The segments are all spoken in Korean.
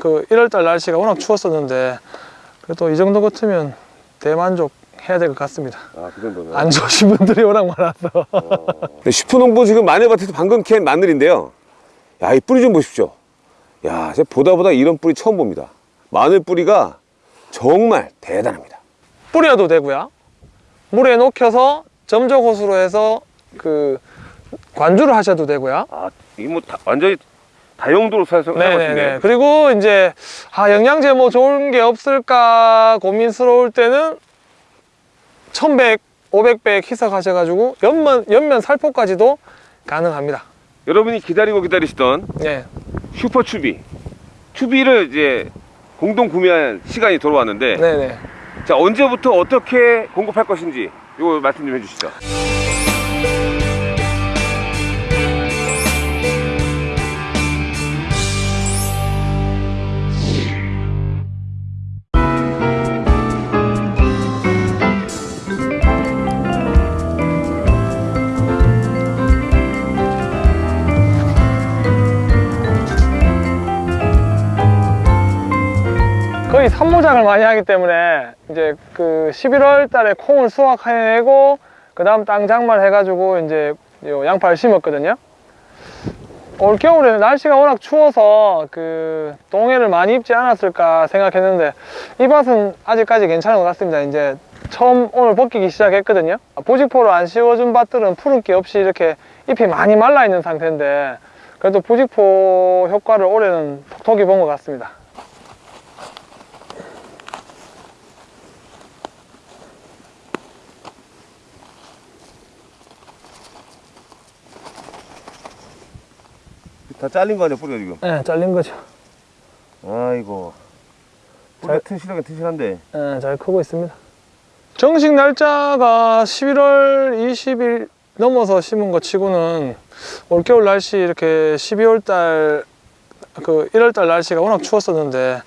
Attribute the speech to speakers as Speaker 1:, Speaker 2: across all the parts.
Speaker 1: 그 1월달 날씨가 워낙 추웠었는데 그래도 이 정도 같으면 대만족 해야 될 것 같습니다.
Speaker 2: 아, 그.
Speaker 1: 안 좋으신 분들이 워낙 많아서.
Speaker 2: 네, 슈퍼농부 지금 마늘밭에서 방금 캔 마늘인데요. 야, 이 뿌리 좀 보십시오. 야, 제가 보다 보다 이런 뿌리 처음 봅니다. 마늘 뿌리가 정말 대단합니다.
Speaker 1: 뿌려도 되고요. 물에 녹여서 점적 호수로 해서 그 관주를 하셔도 되고요.
Speaker 2: 아, 이게 뭐 다, 완전히 다용도로 사서
Speaker 1: 네네네. 그리고 이제 아 영양제 뭐 좋은 게 없을까 고민스러울 때는 1100, 500백 희석하셔가지고 연면 연면 살포까지도 가능합니다.
Speaker 2: 여러분이 기다리고 기다리시던
Speaker 1: 네.
Speaker 2: 슈퍼 추비. 추비를 이제 공동 구매할 시간이 돌아왔는데
Speaker 1: 네네.
Speaker 2: 자, 언제부터 어떻게 공급할 것인지 이거 말씀 좀 해주시죠.
Speaker 1: 산모작을 많이 하기 때문에 이제 그 11월 달에 콩을 수확해내고 그 다음 땅 장말 해가지고 이제 요 양파를 심었거든요. 올 겨울에 날씨가 워낙 추워서 그 동해를 많이 입지 않았을까 생각했는데 이 밭은 아직까지 괜찮은 것 같습니다. 이제 처음 오늘 벗기기 시작했거든요. 부직포를 안 씌워준 밭들은 푸른기 없이 이렇게 잎이 많이 말라 있는 상태인데 그래도 부직포 효과를 올해는 톡톡히 본 것 같습니다.
Speaker 2: 다 잘린 거 아니야, 뿌리가 지금?
Speaker 1: 네, 잘린 거죠.
Speaker 2: 아이고.
Speaker 1: 뿌리가
Speaker 2: 튼실하게 튼실한데.
Speaker 1: 네, 잘 크고 있습니다. 정식 날짜가 11월 20일 넘어서 심은 거 치고는 올겨울 날씨 이렇게 12월 달, 그 1월 달 날씨가 워낙 추웠었는데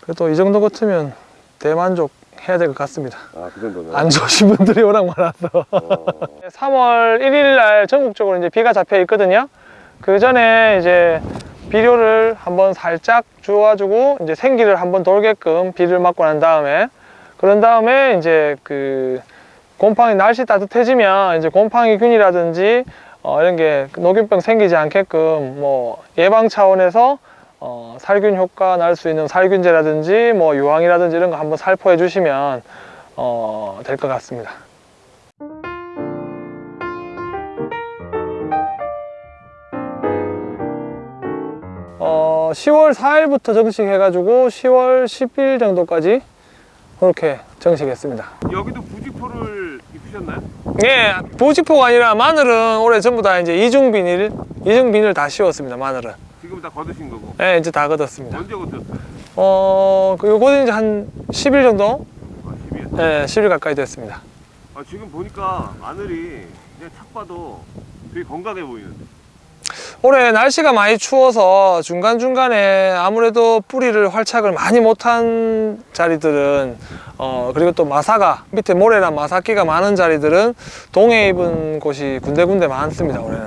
Speaker 1: 그래도 이 정도 같으면 대만족 해야 될 것 같습니다.
Speaker 2: 아, 그 정도면.
Speaker 1: 안 좋으신 분들이 워낙 많아서.
Speaker 2: 어.
Speaker 1: 3월 1일 날 전국적으로 이제 비가 잡혀 있거든요. 그 전에 이제 비료를 한번 살짝 주어가지고 이제 생기를 한번 돌게끔 비를 맞고 난 다음에 그런 다음에 이제 그 곰팡이 날씨 따뜻해지면 이제 곰팡이균이라든지 어 이런 게 녹균병 생기지 않게끔 뭐 예방 차원에서 어 살균 효과 날 수 있는 살균제라든지 뭐 유황이라든지 이런 거 한번 살포해 주시면 어 될 것 같습니다. 10월 4일부터 정식해가지고 10월 10일 정도까지 그렇게 정식했습니다.
Speaker 2: 여기도 부직포를 입히셨나요?
Speaker 1: 예, 보직포가 아니라 마늘은 올해 전부 다 이제 이중 비닐, 이중 비닐 다 씌웠습니다. 마늘은.
Speaker 2: 지금 다 거두신 거고.
Speaker 1: 예, 이제 다 걷었습니다.
Speaker 2: 언제 거두셨어요?
Speaker 1: 어, 그 요거는 이제 한 10일 정도?
Speaker 2: 아, 10일.
Speaker 1: 예, 10일 가까이 됐습니다.
Speaker 2: 아, 지금 보니까 마늘이 그냥 탁 봐도 되게 건강해 보이는데.
Speaker 1: 올해 날씨가 많이 추워서 중간중간에 아무래도 뿌리를 활착을 많이 못한 자리들은 어 그리고 또 마사가 밑에 모래랑 마사기가 많은 자리들은 동해 입은 곳이 군데군데 많습니다 올해는.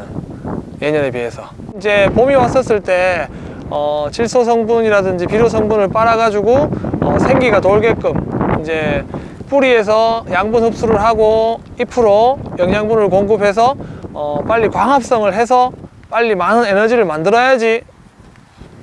Speaker 1: 예년에 비해서. 이제 봄이 왔었을 때 어, 질소 성분이라든지 비료 성분을 빨아 가지고 어, 생기가 돌게끔 이제 뿌리에서 양분 흡수를 하고 잎으로 영양분을 공급해서 어, 빨리 광합성을 해서 빨리 많은 에너지를 만들어야지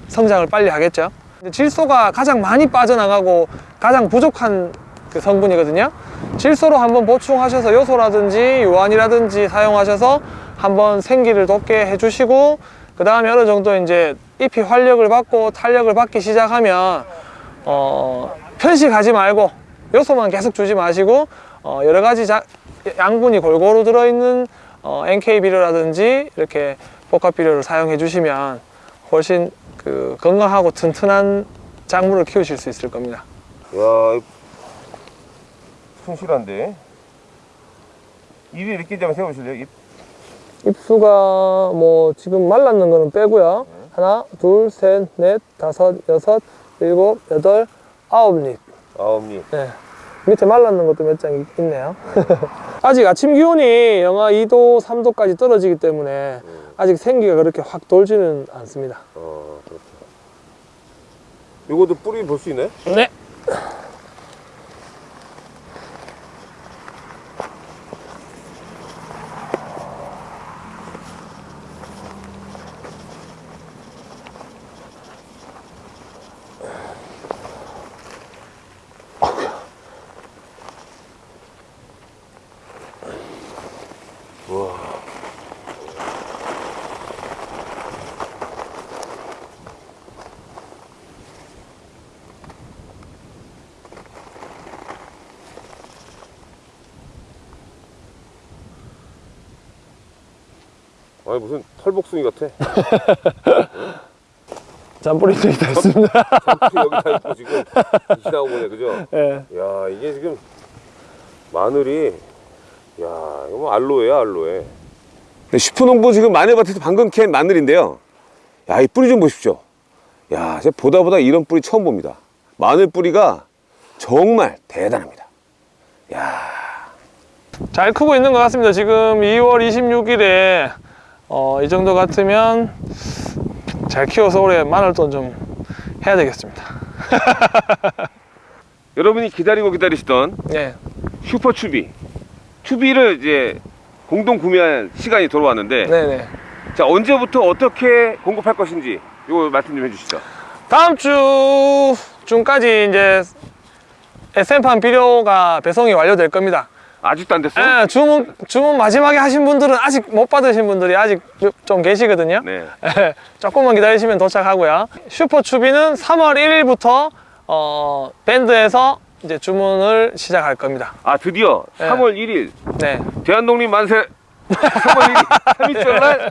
Speaker 1: 성장을 빨리 하겠죠. 질소가 가장 많이 빠져나가고 가장 부족한 그 성분이거든요. 질소로 한번 보충하셔서 요소라든지 유한이라든지 사용하셔서 한번 생기를 돋게 해주시고 그 다음에 어느 정도 이제 잎이 활력을 받고 탄력을 받기 시작하면 어, 편식하지 말고 요소만 계속 주지 마시고 어, 여러 가지 자- 양분이 골고루 들어있는 어, NK 비료라든지 이렇게 복합 비료를 사용해 주시면 훨씬 그 건강하고 튼튼한 작물을 키우실 수 있을 겁니다.
Speaker 2: 야, 튼실한데. 입이 이렇게 한번 세워보실래요? 입.
Speaker 1: 잎수가 뭐 지금 말랐는 거는 빼고요. 하나, 둘, 셋, 넷, 다섯, 여섯, 일곱, 여덟, 아홉 잎.
Speaker 2: 아홉 입.
Speaker 1: 네. 밑에 말랐는 것도 몇 장 있네요. 아직 아침 기온이 영하 2도, 3도까지 떨어지기 때문에 아직 생기가 그렇게 확 돌지는 않습니다.
Speaker 2: 어, 그렇죠. 요것도 뿌리 볼 수 있나요?
Speaker 1: 네.
Speaker 2: 아니 무슨 털복숭이 같아.
Speaker 1: 잔뿌리도 있다 있습니다.
Speaker 2: 여기 다 있고 지금 지나고 보네 그죠?
Speaker 1: 예.
Speaker 2: 야 이게 지금 마늘이 야 이거 뭐 알로에야 알로에. 슈퍼농부 지금 마늘밭에서 방금 캔 마늘인데요. 야 이 뿌리 좀 보십시오. 야 제가 보다 보다 이런 뿌리 처음 봅니다. 마늘 뿌리가 정말 대단합니다.
Speaker 1: 잘 크고 있는 것 같습니다. 지금 2월 26일에 어, 이 정도 같으면 잘 키워서 올해 마늘돈 좀 해야 되겠습니다.
Speaker 2: 여러분이 기다리고 기다리시던
Speaker 1: 네.
Speaker 2: 슈퍼 추비 추비를 이제 공동 구매할 시간이 돌아왔는데
Speaker 1: 네네.
Speaker 2: 자 언제부터 어떻게 공급할 것인지 이거 말씀 좀 해주시죠.
Speaker 1: 다음 주 중까지 이제 SM판 비료가 배송이 완료될 겁니다.
Speaker 2: 아직도 안 됐어요?
Speaker 1: 예, 주문, 주문 마지막에 하신 분들은 아직 못 받으신 분들이 아직 좀 계시거든요.
Speaker 2: 네.
Speaker 1: 예, 조금만 기다리시면 도착하고요. 슈퍼추비는 3월 1일부터 어, 밴드에서 이제 주문을 시작할 겁니다.
Speaker 2: 아 드디어
Speaker 1: 네.
Speaker 2: 3월 1일
Speaker 1: 네.
Speaker 2: 대한독립 만세 3월 1일 3일절 날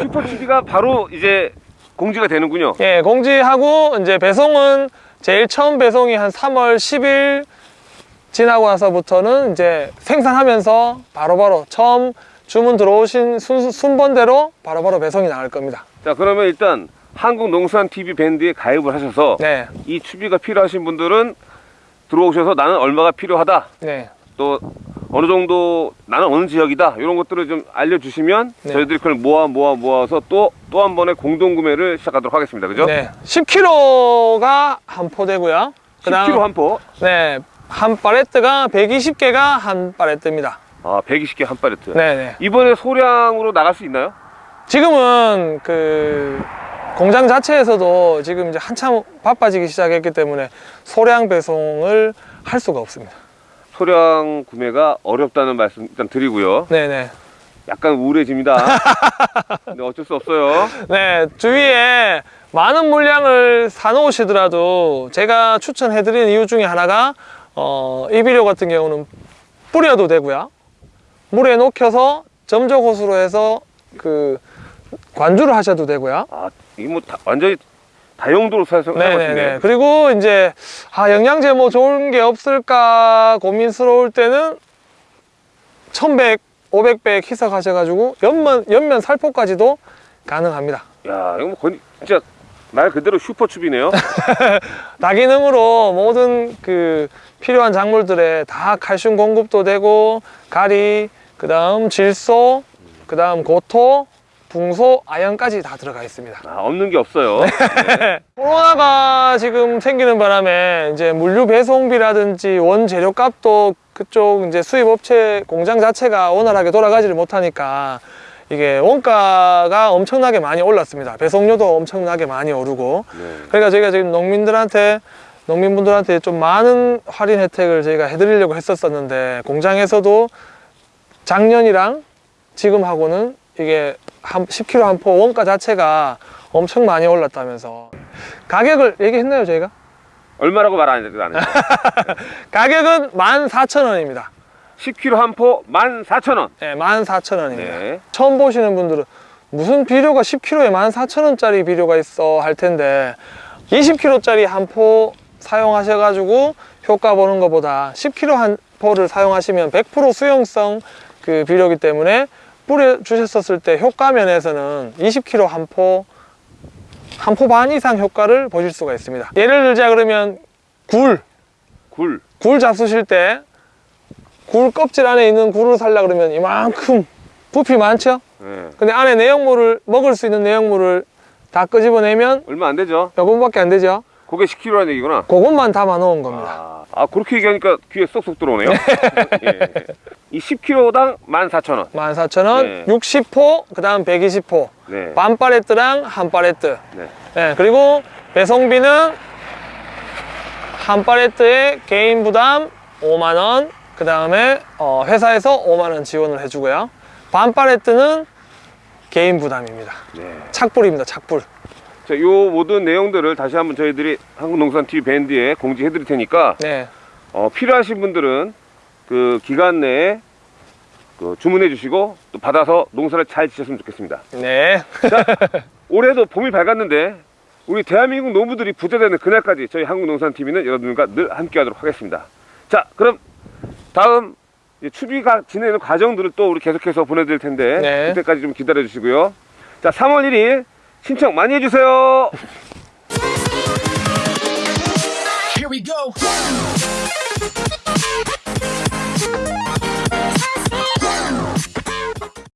Speaker 2: 슈퍼 추비가 바로 이제 공지가 되는군요.
Speaker 1: 예, 공지하고 이제 배송은 제일 처음 배송이 한 3월 10일 지나고 나서부터는 이제 생산하면서 바로바로 처음 주문 들어오신 순, 순번대로 바로 바로 배송이 나갈 겁니다.
Speaker 2: 자 그러면 일단 한국농수산TV 밴드에 가입을 하셔서
Speaker 1: 네.
Speaker 2: 이 추비가 필요하신 분들은 들어오셔서 나는 얼마가 필요하다
Speaker 1: 네.
Speaker 2: 또 어느 정도 나는 어느 지역이다 이런 것들을 좀 알려주시면
Speaker 1: 네.
Speaker 2: 저희들이 그걸 모아 모아 모아서 또 또 한 번의 공동 구매를 시작하도록 하겠습니다 그죠?
Speaker 1: 네. 10kg가 한 포대고요.
Speaker 2: 10kg 한 포,
Speaker 1: 네. 한 팔레트가 120개가 한 팔레트입니다.
Speaker 2: 아 120개 한 팔레트
Speaker 1: 네, 네.
Speaker 2: 이번에 소량으로 나갈 수 있나요?
Speaker 1: 지금은 그 공장 자체에서도 지금 이제 한참 바빠지기 시작했기 때문에 소량 배송을 할 수가 없습니다.
Speaker 2: 소량 구매가 어렵다는 말씀 일단 드리고요
Speaker 1: 네네.
Speaker 2: 약간 우울해집니다 근데 어쩔 수 없어요
Speaker 1: 네, 주위에 많은 물량을 사놓으시더라도 제가 추천해드리는 이유 중에 하나가 어, 이 비료 같은 경우는 뿌려도 되고요. 물에 녹여서 점적 호수로 해서 그 관주를 하셔도 되고요.
Speaker 2: 아 이게 뭐 다- 완전히 다용도로 사용하시네요
Speaker 1: 네네네. 그리고 이제 아 영양제 뭐 좋은 게 없을까 고민스러울 때는 1100, 500백 희석하셔가지고 연면 연면 살포까지도 가능합니다.
Speaker 2: 야 이거 뭐 거의 진짜 말 그대로 슈퍼춥이네요
Speaker 1: 다기능으로 모든 그 필요한 작물들에 다 칼슘 공급도 되고 가리, 그 다음 질소, 그 다음 고토, 붕소, 아연까지 다 들어가 있습니다.
Speaker 2: 아, 없는 게 없어요 네.
Speaker 1: 코로나가 지금 생기는 바람에 이제 물류 배송비라든지 원재료 값도 그쪽 이제 수입 업체 공장 자체가 원활하게 돌아가지를 못하니까 이게 원가가 엄청나게 많이 올랐습니다. 배송료도 엄청나게 많이 오르고
Speaker 2: 네.
Speaker 1: 그러니까 저희가 지금 농민들한테 농민분들한테 좀 많은 할인 혜택을 저희가 해드리려고 했었었는데 공장에서도 작년이랑 지금하고는 이게 한 10kg 한 포 원가 자체가 엄청 많이 올랐다면서 가격을 얘기했나요 저희가?
Speaker 2: 얼마라고 말 안 했죠
Speaker 1: 가격은 14,000원입니다
Speaker 2: 10kg 한 포 14,000원
Speaker 1: 네, 14,000원입니다
Speaker 2: 네.
Speaker 1: 처음 보시는 분들은 무슨 비료가 10kg에 14,000원짜리 비료가 있어 할 텐데 20kg짜리 한 포 사용하셔가지고 효과 보는 것보다 10kg 한 포를 사용하시면 100% 수용성 그 비료기 때문에 뿌려 주셨었을 때 효과 면에서는 20kg 한 포, 한 포 반 이상 효과를 보실 수가 있습니다. 예를 들자 그러면 굴,
Speaker 2: 굴
Speaker 1: 굴 잡수실 때 굴 껍질 안에 있는 굴을 사려 그러면 이만큼 부피 많죠?
Speaker 2: 네.
Speaker 1: 근데 안에 내용물을 먹을 수 있는 내용물을 다 끄집어내면
Speaker 2: 얼마 안 되죠?
Speaker 1: 요것밖에 안 되죠.
Speaker 2: 그게 10kg라는 얘기구나.
Speaker 1: 그것만 담아 놓은 겁니다.
Speaker 2: 아, 아, 그렇게 얘기하니까 귀에 쏙쏙 들어오네요. 예. 이 10kg당 14,000원.
Speaker 1: 14,000원,
Speaker 2: 네.
Speaker 1: 60호, 그 다음 120호.
Speaker 2: 네.
Speaker 1: 반 팔레트랑 한 팔레트.
Speaker 2: 네.
Speaker 1: 네, 그리고 배송비는 한 팔레트에 개인 부담 5만 원, 그 다음에 어, 회사에서 5만 원 지원을 해주고요. 반 팔레트는 개인 부담입니다.
Speaker 2: 네.
Speaker 1: 착불입니다, 착불.
Speaker 2: 자, 요 모든 내용들을 다시 한번 저희들이 한국농산TV 밴드에 공지해 드릴 테니까
Speaker 1: 네,
Speaker 2: 어, 필요하신 분들은 그 기간 내에 그 주문해 주시고 또 받아서 농사를 잘 지셨으면 좋겠습니다.
Speaker 1: 네,
Speaker 2: 올해도 봄이 밝았는데 우리 대한민국 농부들이 부자 되는 그날까지 저희 한국농산TV는 여러분과 늘 함께 하도록 하겠습니다. 자, 그럼 다음 이제 추비가 지내는 과정들을 또 우리 계속해서 보내드릴 텐데
Speaker 1: 네.
Speaker 2: 그때까지 좀 기다려 주시고요. 자, 3월 1일 신청 많이 해주세요.
Speaker 3: Here we go.